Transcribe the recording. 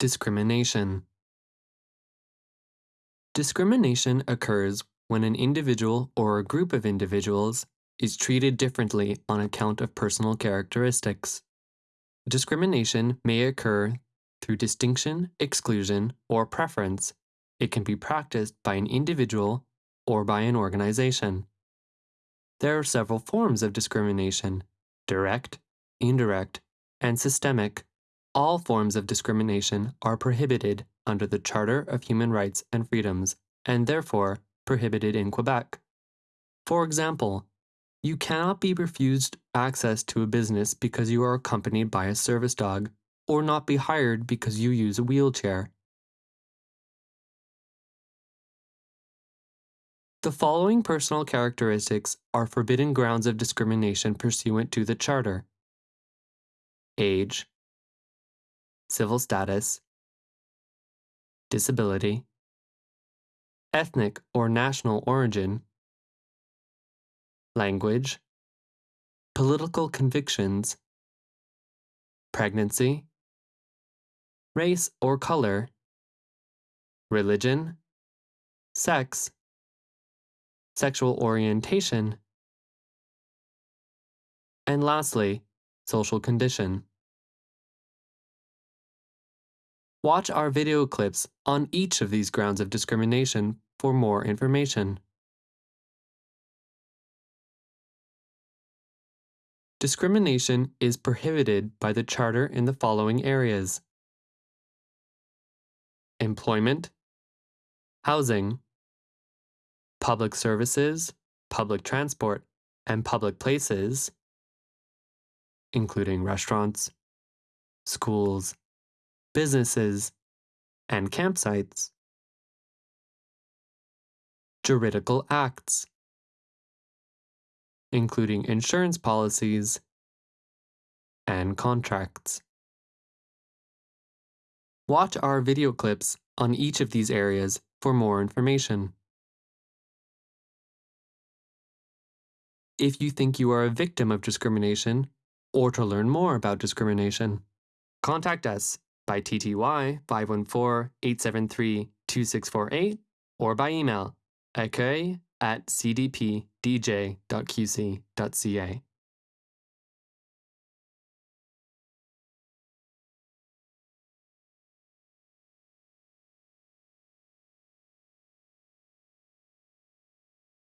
Discrimination. Discrimination occurs when an individual or a group of individuals is treated differently on account of personal characteristics. Discrimination may occur through distinction, exclusion, or preference. It can be practiced by an individual or by an organization. There are several forms of discrimination direct, indirect, and systemic. All forms of discrimination are prohibited under the Charter of Human Rights and Freedoms and therefore prohibited in Quebec. For example, you cannot be refused access to a business because you are accompanied by a service dog, or not be hired because you use a wheelchair. The following personal characteristics are forbidden grounds of discrimination pursuant to the Charter age, civil status, disability, ethnic or national origin, language, political convictions, pregnancy, race or color, religion, sex, sexual orientation, and lastly, social condition. Watch our video clips on each of these grounds of discrimination for more information. Discrimination is prohibited by the Charter in the following areas employment, housing, public services, public transport, and public places, including restaurants, schools, businesses, and campsites, juridical acts, including insurance policies and contracts. Watch our video clips on each of these areas for more information. If you think you are a victim of discrimination or to learn more about discrimination, contact us by TTY 514-873-2648 or by email accueil at cdpdj.qc.ca.